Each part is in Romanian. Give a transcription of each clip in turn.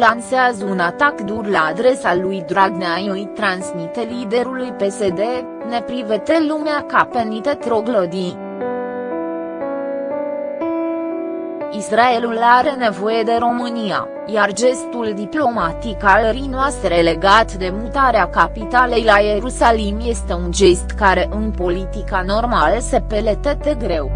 lansează un atac dur la adresa lui Dragnea îi transmite liderului PSD, ne privete lumea ca pe niște troglodii. Israelul are nevoie de România, iar gestul diplomatic al rii noastre legat de mutarea capitalei la Ierusalim este un gest care în politica normală se peletește greu.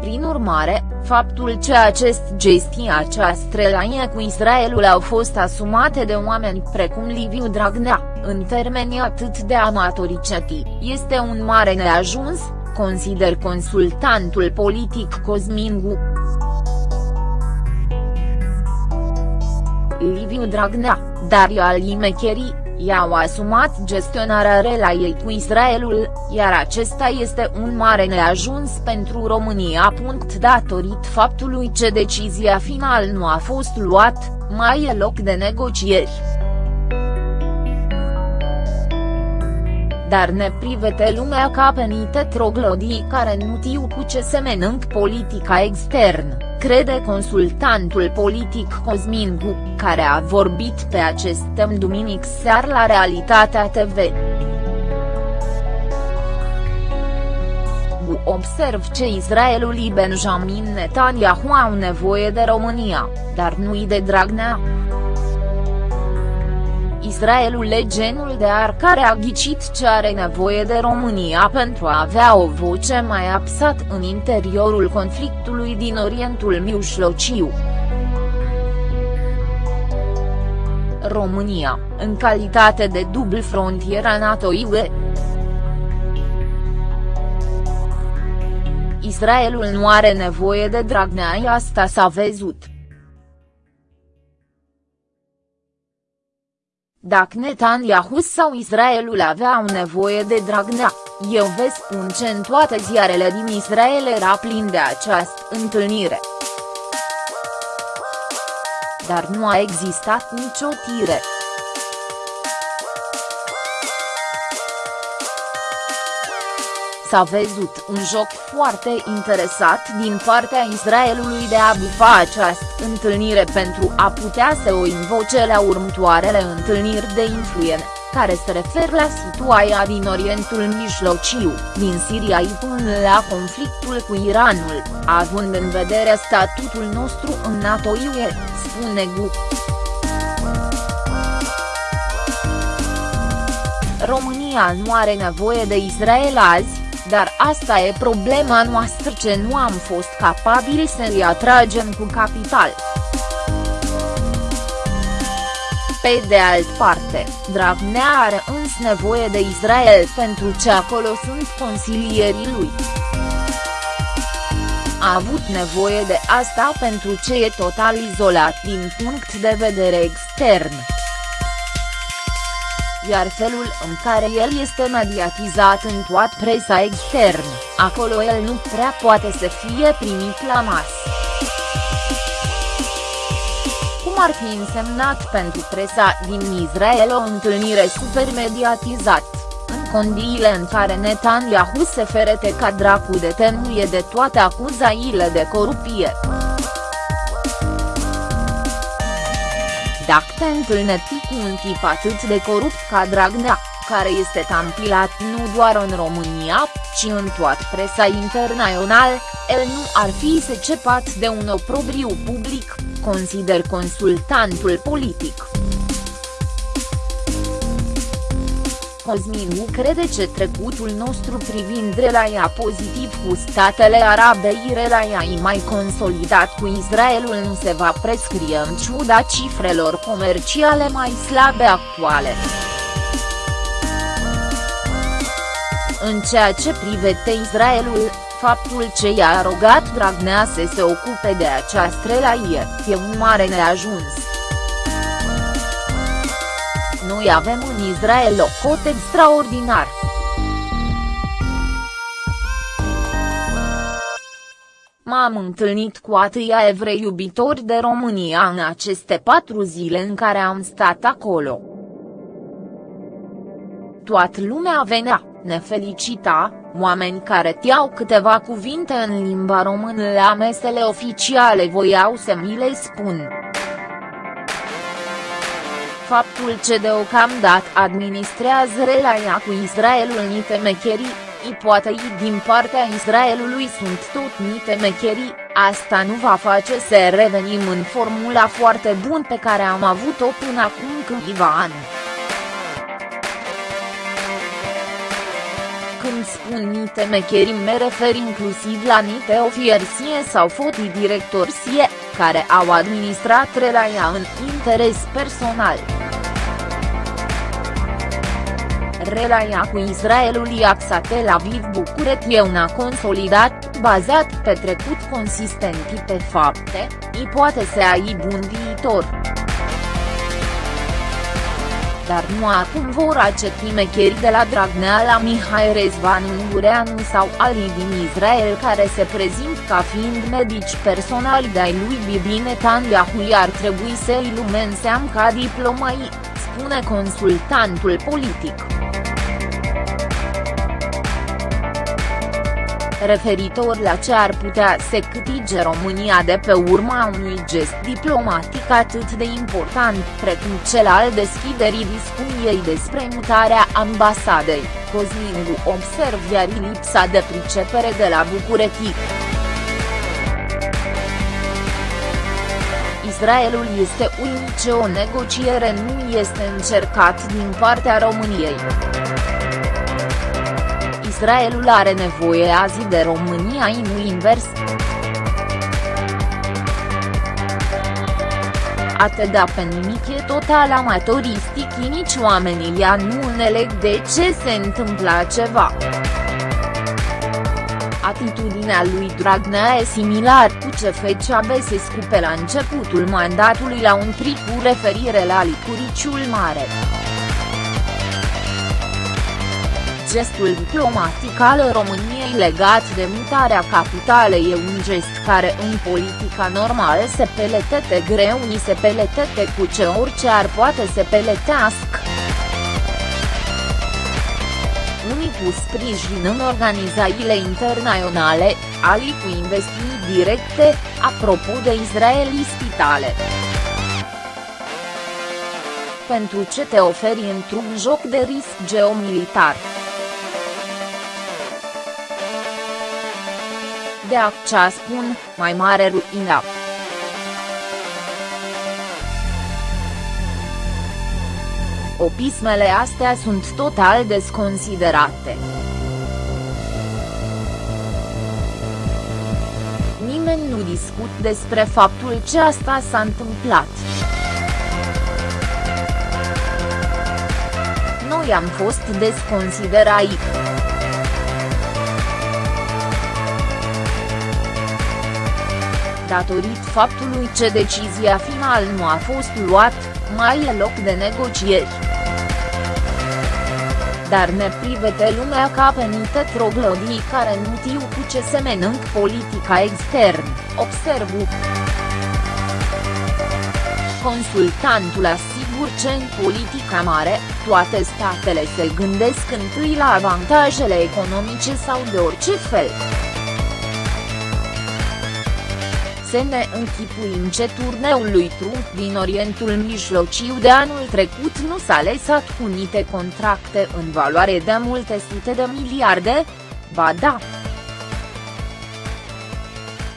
Prin urmare, faptul că acest gestii această relație cu Israelul au fost asumate de oameni precum Liviu Dragnea, în termeni atât de amatoriceti, este un mare neajuns, consider consultantul politic Cosmin Gu. Liviu Dragnea, Daria Alimecheri, i-au asumat gestionarea relației cu Israelul, iar acesta este un mare neajuns pentru România. Datorit faptului că decizia final nu a fost luat, mai e loc de negocieri. Dar ne privete lumea ca pe niște troglodii care nu știu cu ce se menânc politica externă, crede consultantul politic Cosmin Gu, care a vorbit pe acest tem duminic sear la Realitatea TV. Gu observ ce Israelul și Benjamin Netanyahu au nevoie de România, dar nu-i de Dragnea. Israelul e genul de ar care a ghicit ce are nevoie de România pentru a avea o voce mai apsat în interiorul conflictului din Orientul Mijlociu. România, în calitate de dubl frontiera NATO-UE. Israelul nu are nevoie de Dragnea asta s-a văzut. Dacă Netanyahu sau Israelul aveau nevoie de Dragnea, eu vă spun ce în toate ziarele din Israel era plin de această întâlnire. Dar nu a existat nicio tire. S-a văzut un joc foarte interesat din partea Israelului de a bufa această întâlnire pentru a putea să o invoce la următoarele întâlniri de influență care se referă la situația din Orientul Mijlociu, din Siria până la conflictul cu Iranul, având în vedere statutul nostru în NATO-UE, spune Gu. România nu are nevoie de Israel azi, dar asta e problema noastră ce nu am fost capabili să îi atragem cu capital. Pe de alt parte, Dragnea are îns nevoie de Israel pentru ce acolo sunt consilierii lui. A avut nevoie de asta pentru ce e total izolat din punct de vedere extern iar felul în care el este mediatizat în toată presa externă, acolo el nu prea poate să fie primit la masă. Cum ar fi însemnat pentru presa din Israel o întâlnire super mediatizată, în condiile în care Netanyahu se ferete ca dracu de temuie de toate acuzațiile de corupție. Dacă te întâlnești cu un tip atât de corupt ca Dragnea, care este tampilat nu doar în România, ci în toată presa internațională, el nu ar fi secepat de un oprobriu public, consider consultantul politic. Cosminu crede că trecutul nostru privind relația pozitiv cu statele arabe și relația mai consolidat cu Israelul nu se va prescrie în ciuda cifrelor comerciale mai slabe actuale. În ceea ce privește Israelul, faptul ce i-a arogat Dragnea să se ocupe de această relație, e un mare neajuns. Noi avem în Israel o cot extraordinar. M-am întâlnit cu atâia evrei iubitori de România în aceste patru zile în care am stat acolo. Toată lumea venea, ne felicita, oameni care tiau câteva cuvinte în limba română la mesele oficiale voiau să mi le spun. Faptul ce deocamdată administrează relația cu Israelul niște mecherii, ipotei din partea Israelului sunt tot niște mecherii, asta nu va face să revenim în formula foarte bună pe care am avut-o până acum câțiva ani. Când spun nite mecherii me refer inclusiv la nite ofiersie sau fotii directorsie, care au administrat relația în interes personal. Relația cu Israelul axate la Aviv Bucuret e una consolidat, bazat pe trecut consistent pe fapte, i poate să ai bun viitor dar nu acum vor aceti mecheri de la Dragnea la Mihai Rezvan Ungureanu sau alii din Israel care se prezint ca fiind medici personali de-ai lui Bibi Netanyahu ar trebui să-i lumenseam ca diplomai, spune consultantul politic. Referitor la ce ar putea să câtige România de pe urma unui gest diplomatic atât de important precum cel al deschiderii discuției despre mutarea ambasadei, Cosmingu observ iar lipsa de pricepere de la București. Israelul este unice o negociere nu este încercat din partea României. Israelul are nevoie azi de România nu invers. Atât da pe nimic e total amatoristic nici oamenii ea nu înțeleg de ce se întâmplă ceva. Atitudinea lui Dragnea e similar cu ce fecea Besescu pe la începutul mandatului la un tric cu referire la licuriciul mare. Gestul diplomatic al României legat de mutarea capitalei e un gest care în politica normală se peletete greu ni se peletete cu ce orice ar poate se peletească. Unii cu sprijin în organizațiile internaționale, alii cu investiții directe, apropo de Israeli spitale pentru ce te oferi într-un joc de risc geomilitar. De accea spun, mai mare ruina. Opismele astea sunt total desconsiderate. Nimeni nu discut despre faptul ce asta s-a întâmplat. Noi am fost desconsiderați. Datorit faptului ce decizia final nu a fost luat, mai e loc de negocieri. Dar ne privete lumea ca pe niște troglodii care nu știu cu ce se menânc politica extern, observu. Consultantul asigur ce în politica mare, toate statele se gândesc întâi la avantajele economice sau de orice fel să ne închipuim ce turneul lui Trump din Orientul Mijlociu de anul trecut nu s-a lăsat cu niște contracte în valoare de multe sute de miliarde? Ba da.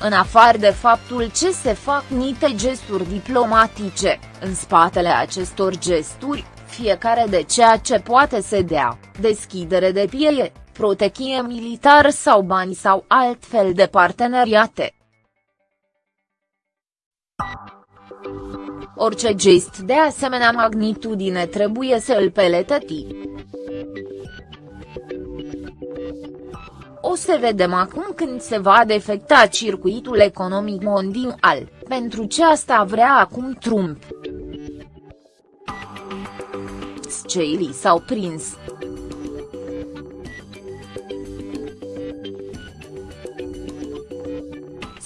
În afară de faptul ce se fac niște gesturi diplomatice, în spatele acestor gesturi, fiecare de ceea ce poate să dea, deschidere de pieie, protecție militar sau bani sau altfel de parteneriate, Orice gest de asemenea magnitudine trebuie să îl peletăti. O să vedem acum când se va defecta circuitul economic mondial, pentru ce asta vrea acum Trump. Sceilii s-au prins.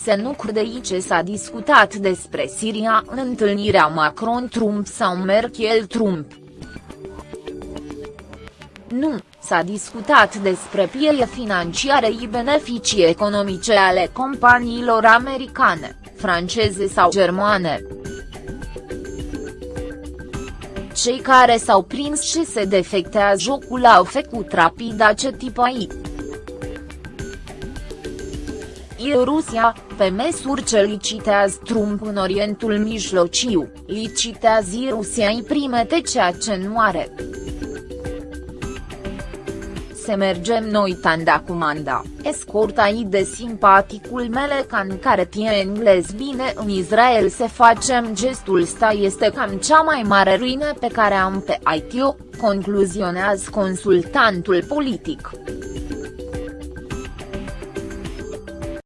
Se nu crede ce s-a discutat despre Siria în întâlnirea Macron-Trump sau Merkel-Trump. Nu, s-a discutat despre pieie financiare și beneficii economice ale companiilor americane, franceze sau germane. Cei care s-au prins și se defectează jocul au făcut rapid acest tip aici. Rusia, pe măsură ce licitează Trump în Orientul Mijlociu, licitează Rusia în primete ceea ce nu are. Se mergem noi tanda comanda, escorta i de simpaticul mele can care tie englez bine în Israel se facem gestul sta este cam cea mai mare ruină pe care am pe ITO, concluzionează consultantul politic.